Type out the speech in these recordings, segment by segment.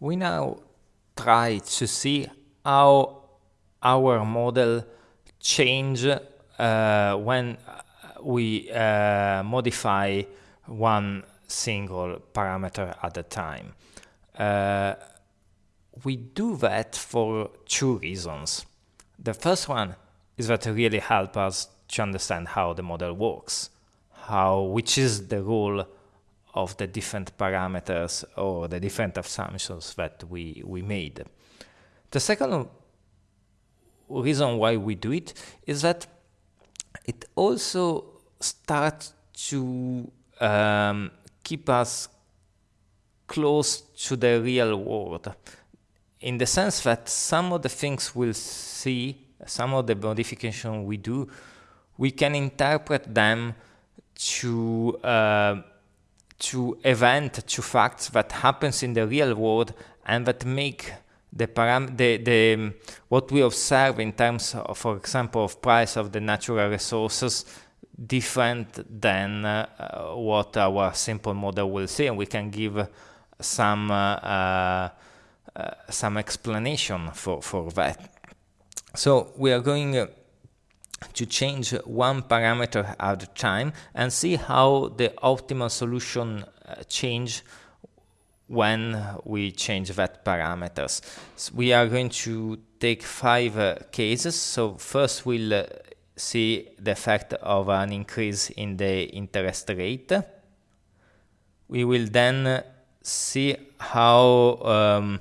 we now try to see how our model change uh, when we uh, modify one single parameter at a time. Uh, we do that for two reasons. The first one is that it really helps us to understand how the model works, how which is the role of the different parameters or the different assumptions that we, we made. The second reason why we do it is that it also starts to um, keep us close to the real world in the sense that some of the things we'll see, some of the modification we do, we can interpret them to uh, to event, to facts that happens in the real world and that make the param the, the what we observe in terms of, for example, of price of the natural resources different than uh, what our simple model will see, and we can give some uh, uh, some explanation for for that. So we are going uh, to change one parameter at a time and see how the optimal solution uh, change when we change that parameters. So we are going to take five uh, cases. So first we'll uh, see the effect of an increase in the interest rate. We will then uh, see how um,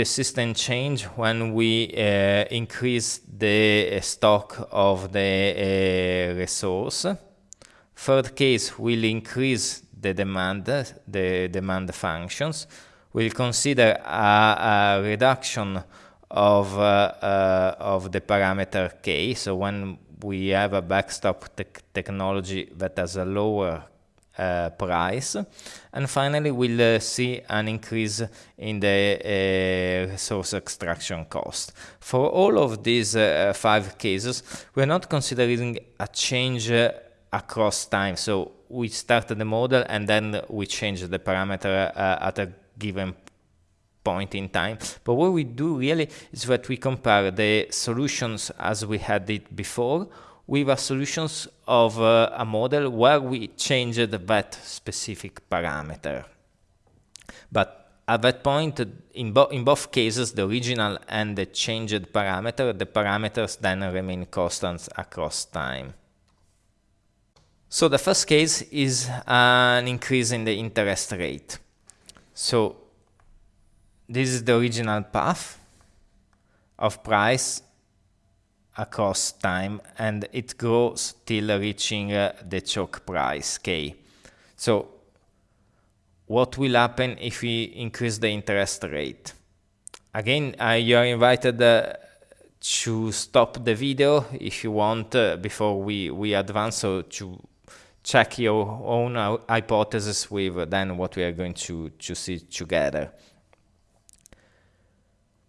the system change when we uh, increase the uh, stock of the uh, resource. Third case will increase the demand, the demand functions. We'll consider a, a reduction of, uh, uh, of the parameter k. So when we have a backstop te technology that has a lower uh, price. And finally, we'll uh, see an increase in the uh, resource extraction cost. For all of these five cases, we're not considering a change across time. So we start the model and then we change the parameter at a given point in time. But what we do really is that we compare the solutions as we had it before with a solutions of uh, a model where we changed that specific parameter. But at that point, in, bo in both cases, the original and the changed parameter, the parameters then remain constant across time. So the first case is an increase in the interest rate. So this is the original path of price across time and it grows till reaching uh, the choke price k. So what will happen if we increase the interest rate? Again, uh, you are invited uh, to stop the video if you want uh, before we, we advance so to check your own hypothesis with then what we are going to, to see together.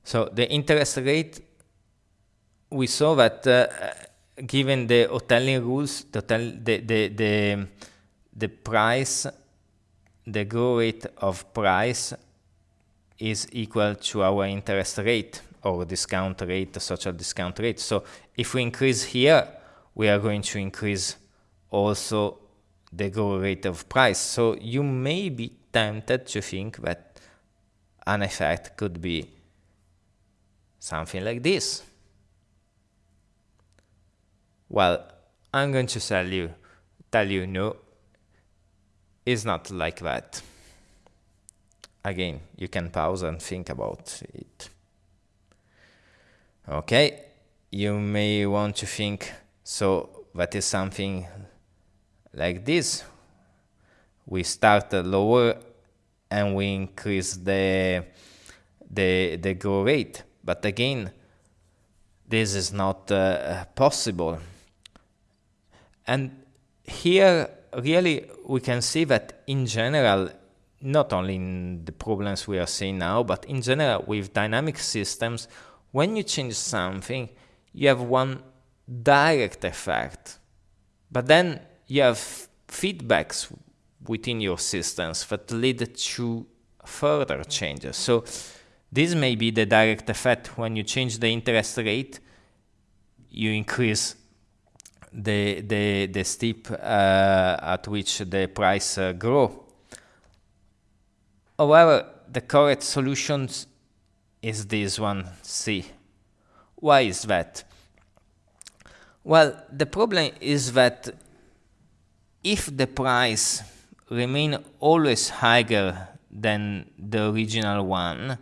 So the interest rate we saw that uh, given the Hotelling rules, the, the, the, the, the price, the growth rate of price is equal to our interest rate or discount rate, social discount rate. So if we increase here, we are going to increase also the growth rate of price. So you may be tempted to think that an effect could be something like this. Well, I'm going to tell you, tell you no, it's not like that. Again, you can pause and think about it. Okay, you may want to think, so that is something like this. We start lower and we increase the, the, the growth rate. But again, this is not uh, possible and here, really, we can see that in general, not only in the problems we are seeing now, but in general, with dynamic systems, when you change something, you have one direct effect. But then you have feedbacks within your systems that lead to further changes. So this may be the direct effect. When you change the interest rate, you increase the the the steep uh, at which the price uh, grow. However, the correct solution is this one C. Why is that? Well, the problem is that if the price remain always higher than the original one,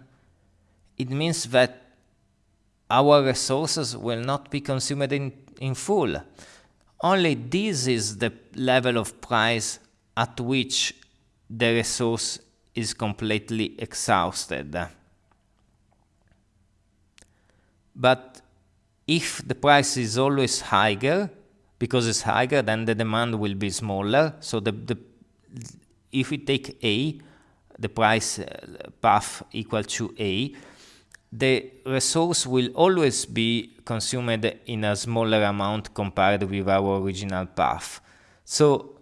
it means that our resources will not be consumed in, in full. Only this is the level of price at which the resource is completely exhausted. But if the price is always higher, because it's higher, then the demand will be smaller. So the, the if we take A, the price uh, path equal to A, the resource will always be consumed in a smaller amount compared with our original path. So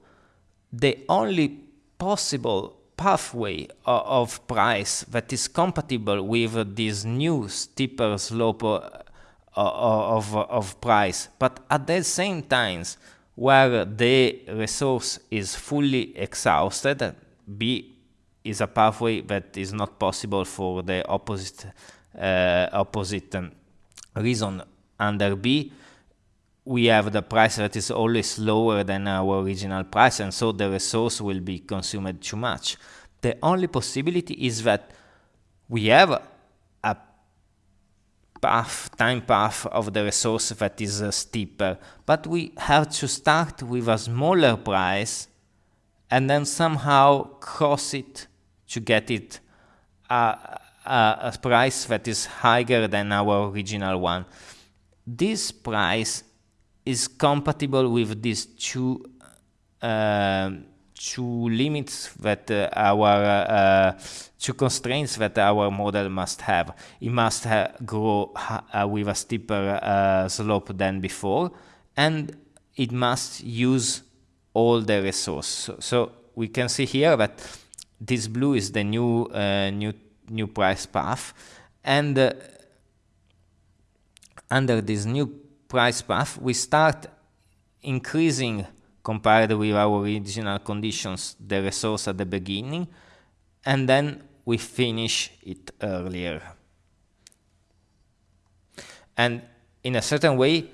the only possible pathway of price that is compatible with this new steeper slope uh, of, of price, but at the same time where the resource is fully exhausted, B is a pathway that is not possible for the opposite uh, opposite um, reason. Under B, we have the price that is always lower than our original price, and so the resource will be consumed too much. The only possibility is that we have a path, time path of the resource that is uh, steeper, but we have to start with a smaller price and then somehow cross it to get it uh, a price that is higher than our original one. This price is compatible with these two uh, two limits that uh, our uh, two constraints that our model must have. It must ha grow uh, with a steeper uh, slope than before, and it must use all the resources. So, so, we can see here that this blue is the new uh, new new price path. And uh, under this new price path we start increasing compared with our original conditions the resource at the beginning and then we finish it earlier. And in a certain way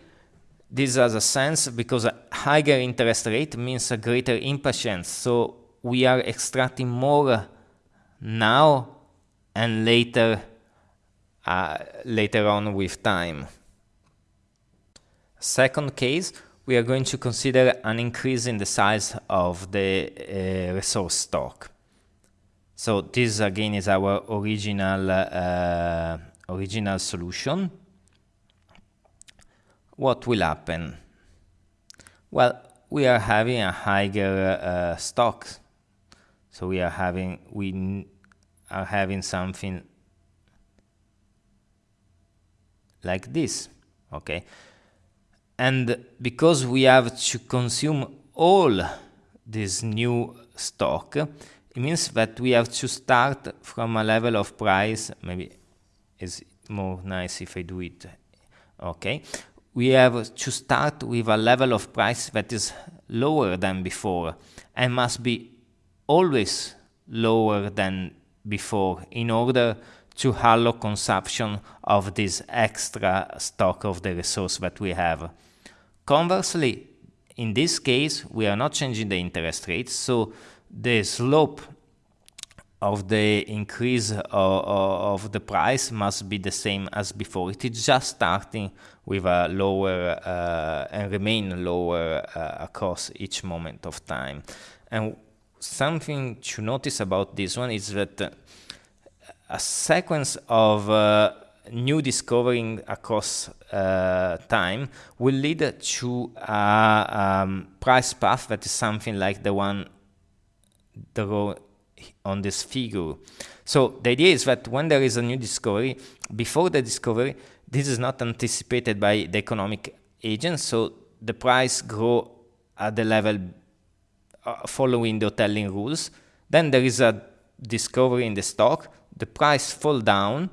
this has a sense because a higher interest rate means a greater impatience. So we are extracting more now and later uh, later on with time. Second case, we are going to consider an increase in the size of the uh, resource stock. So this again is our original uh, original solution. What will happen? Well, we are having a higher uh, stock. So we are having we are having something like this okay? And because we have to consume all this new stock it means that we have to start from a level of price maybe it's more nice if I do it okay? We have to start with a level of price that is lower than before and must be always lower than before in order to allow consumption of this extra stock of the resource that we have. Conversely, in this case, we are not changing the interest rate, so the slope of the increase of, of, the price must be the same as before. It is just starting with a lower uh, and remain lower uh, across each moment of time. And something to notice about this one is that uh, a sequence of uh, new discovering across uh, time will lead to a um, price path that is something like the one drawn on this figure. So the idea is that when there is a new discovery, before the discovery, this is not anticipated by the economic agents, so the price grow at the level uh, following the Hotelling rules. Then there is a discovery in the stock, the price fall down,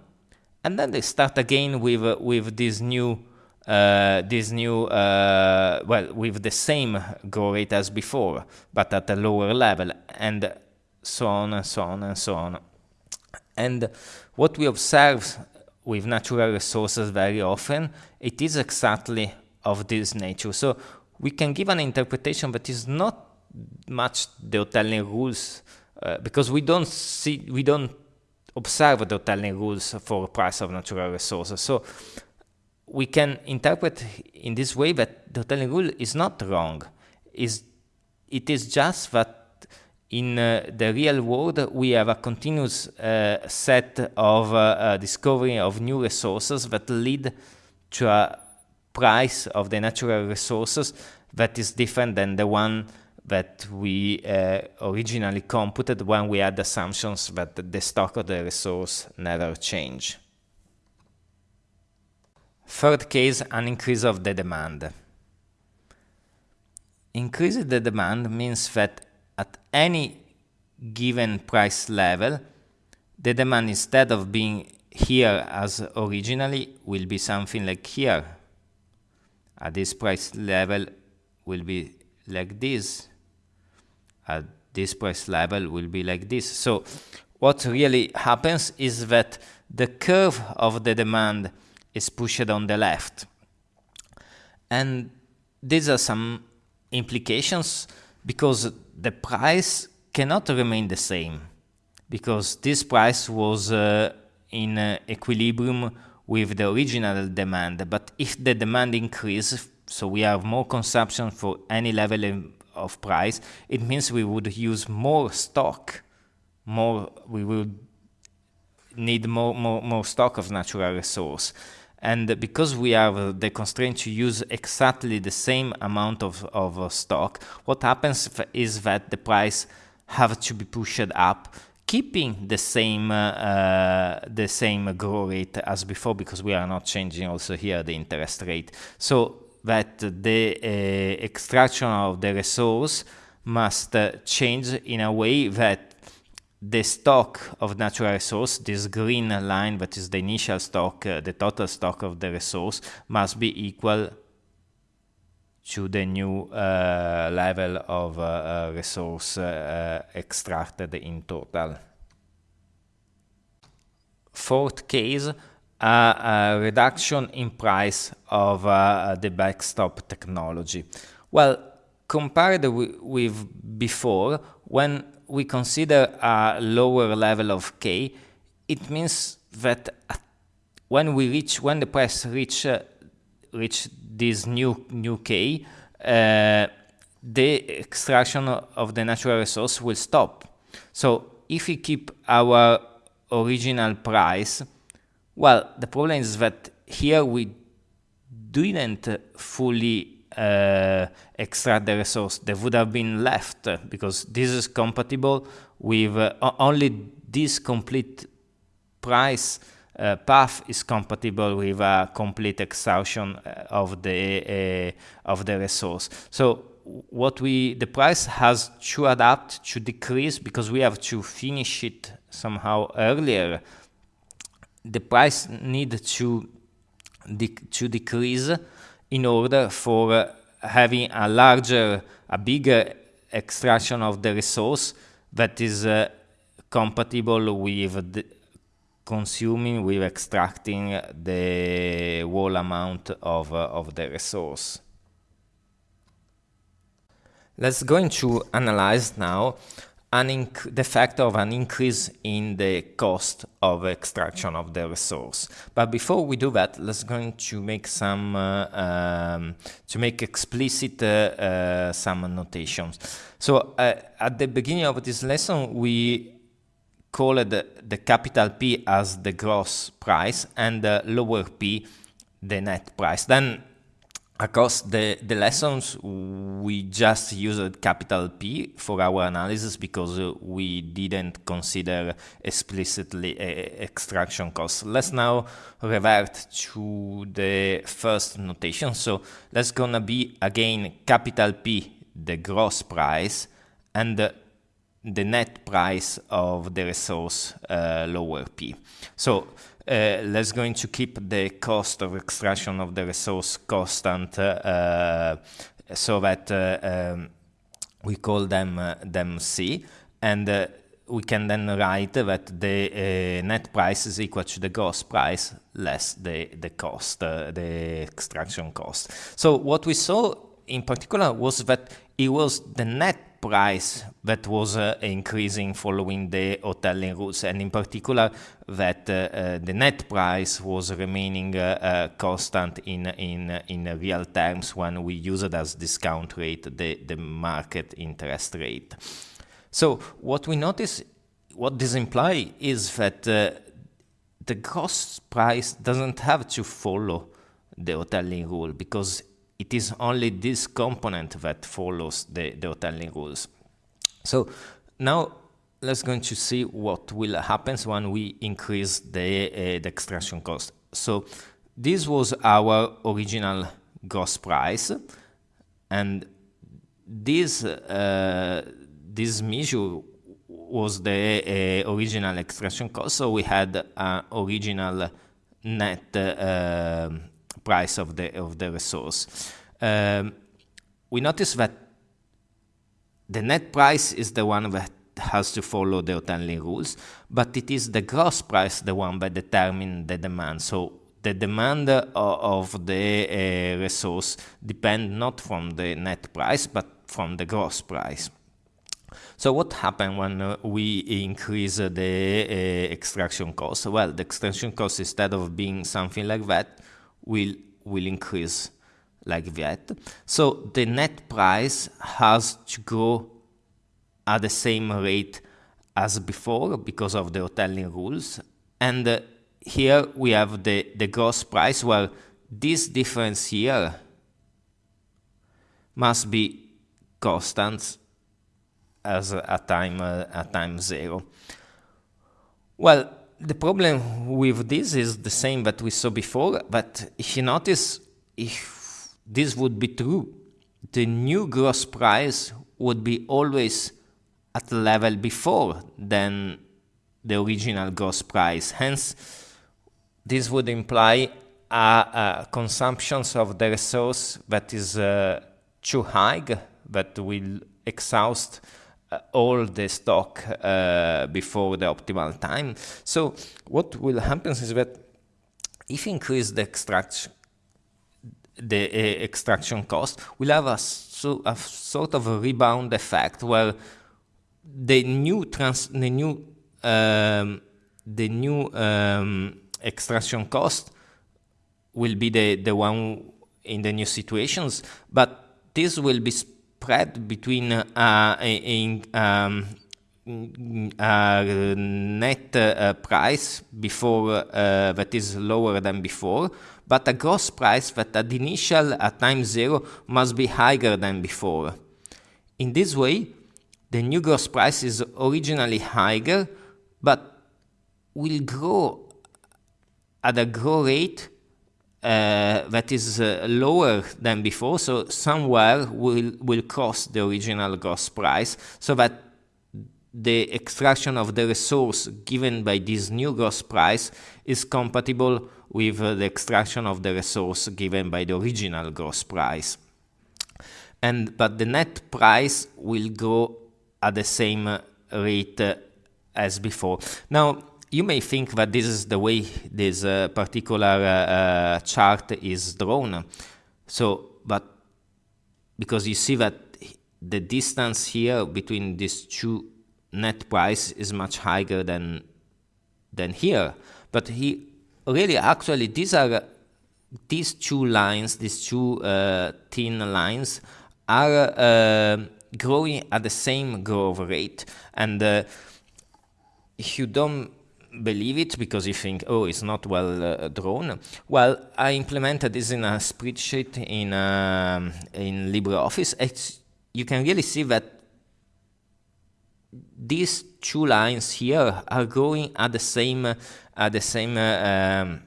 and then they start again with uh, with this new uh, this new uh, well with the same grow rate as before, but at a lower level, and so on and so on and so on. And what we observe with natural resources very often, it is exactly of this nature. So we can give an interpretation that is not much the Hotelling rules uh, because we don't see we don't observe the Hotelling rules for price of natural resources. So we can interpret in this way that the Hotelling rule is not wrong. Is it is just that in uh, the real world we have a continuous uh, set of uh, uh discovery of new resources that lead to a price of the natural resources that is different than the one that we uh, originally computed when we had assumptions that the stock of the resource never change. Third case, an increase of the demand. Increasing the demand means that at any given price level, the demand instead of being here as originally will be something like here. At this price level will be like this at this price level will be like this. So what really happens is that the curve of the demand is pushed on the left. And these are some implications because the price cannot remain the same because this price was uh, in uh, equilibrium with the original demand. But if the demand increases, so we have more consumption for any level of price, it means we would use more stock, more we would need more, more, more stock of natural resource. And because we have the constraint to use exactly the same amount of, of stock, what happens is that the price have to be pushed up, keeping the same uh, uh, the same growth rate as before because we are not changing also here the interest rate. So that the uh, extraction of the resource must uh, change in a way that the stock of natural resource, this green line that is the initial stock, uh, the total stock of the resource, must be equal to the new uh, level of resource extracted in total. Fourth case, a, reduction in price of uh, the backstop technology. Well, compared with before, when we consider a lower level of K, it means that when we reach, when the price reach, uh, reach this new, new K, uh, the extraction of the natural resource will stop. So if we keep our original price, well, the problem is that here we didn't fully uh, extract the resource. There would have been left because this is compatible with uh, only this complete price uh, path is compatible with a complete exhaustion uh, of the uh, of the resource. So what we the price has to adapt to decrease because we have to finish it somehow earlier the price need to to decrease in order for uh, having a larger, a bigger extraction of the resource that is uh, compatible with consuming, with extracting the whole amount of, uh, of the resource. Let's go into analyze now the fact of an increase in the cost of extraction of the resource. But before we do that, let's going to make some uh, um, to make explicit uh, uh, some notations. So uh, at the beginning of this lesson, we called the, the capital P as the gross price and the lower P the net price. Then across the, the lessons, we just used capital P for our analysis because we didn't consider explicitly extraction costs. Let's now revert to the first notation. So let's gonna be again capital P, the gross price, and the net price of the resource uh, lower p. So uh, let's going to keep the cost of extraction of the resource constant uh, so that uh, um, we call them uh, them c and uh, we can then write that the net price is equal to the gross price less the the cost the extraction cost. So what we saw in particular was that it was the net price that was uh, increasing following the Hotelling rules, and in particular that uh, uh, the net price was remaining uh, constant in in in real terms when we use as discount rate, the the market interest rate. So what we notice, what this implies is that the cost price doesn't have to follow the Hotelling rule because it is only this component that follows the, the Hotelling rules. So now let's going to see what will happen when we increase the, uh, the extraction cost. So this was our original gross price and this uh, this measure was the uh, original extraction cost so we had an original net uh, price of the of the resource. Um, we notice that the net price is the one that has to follow the Hotelling rules, but it is the gross price the one that determines the demand. So the demand uh, of the uh, resource depend not from the net price, but from the gross price. So what happens when uh, we increase the uh, extraction cost? Well, the extraction cost, instead of being something like that, will, will increase like that. So the net price has to go at the same rate as before because of the Hotelling rules. And uh, here we have the, the gross price where this difference here must be constant as a time uh, at time zero. Well, the problem with this is the same that we saw before, but if you notice, if this would be true, the new gross price would be always at the level before than the original gross price. Hence, this would imply a, a consumption of the resource that is uh, too high, that will exhaust all the stock uh, before the optimal time. So what will happen is that if you increase the extraction the uh, extraction cost, we'll have a, so, a sort of a rebound effect where the new trans the new um, the new um, extraction cost will be the the one in the new situations, but this will be spread between uh, um, uh, net uh, price before uh, that is lower than before, but a gross price that at initial at time zero must be higher than before. In this way, the new gross price is originally higher, but will grow at a grow rate uh, that is uh, lower than before, so somewhere will, will cross the original gross price, so that the extraction of the resource given by this new gross price is compatible with uh, the extraction of the resource given by the original gross price. And, but the net price will go at the same rate uh, as before. Now, you may think that this is the way this uh, particular uh, uh, chart is drawn. So, but because you see that the distance here between these two net price is much higher than than here. But he really actually these are these two lines, these two uh, thin lines are uh, growing at the same growth rate. And uh, if you don't believe it because you think, oh, it's not well uh, drawn. Well, I implemented this in a spreadsheet in um, in LibreOffice. It's, you can really see that these two lines here are going at the same at the same uh, um,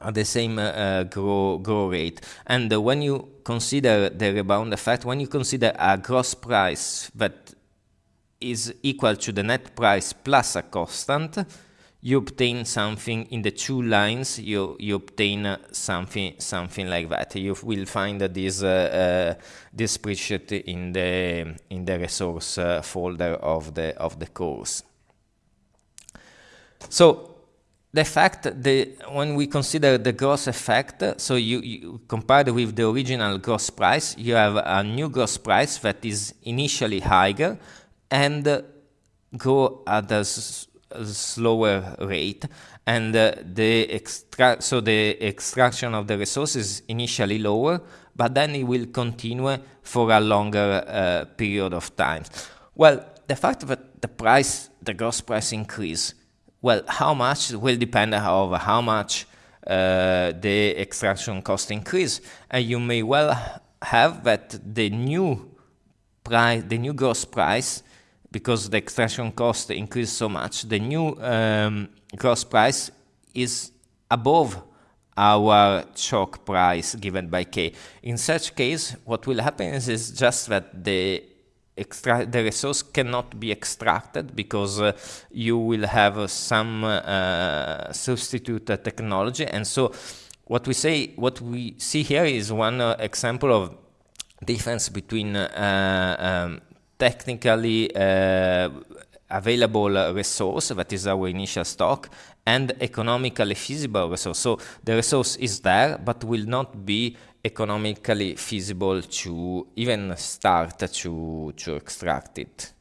at the same uh, grow grow rate. And uh, when you consider the rebound effect, when you consider a gross price that is equal to the net price plus a constant, you obtain something in the two lines, you, you obtain uh, something something like that. You will find this, uh, uh, this spreadsheet in the, in the resource uh, folder of the, of the course. So the fact that when we consider the gross effect, so you, you compared with the original gross price, you have a new gross price that is initially higher and uh, grow at a, slower rate, and uh, the extra so the extraction of the resources initially lower, but then it will continue for a longer uh, period of time. Well, the fact that the price, the gross price increase well, how much will depend on how much uh, the extraction cost increase. And you may well have that the new price, the new gross price, because the extraction cost increased so much, the new um, gross price is above our choke price given by K. In such case, what will happen is, is just that the extract the resource cannot be extracted because uh, you will have uh, some uh, substitute technology and so what we say what we see here is one uh, example of difference between uh, um, technically uh, available resource that is our initial stock and economically feasible resource so the resource is there but will not be economically feasible to even start to, to extract it.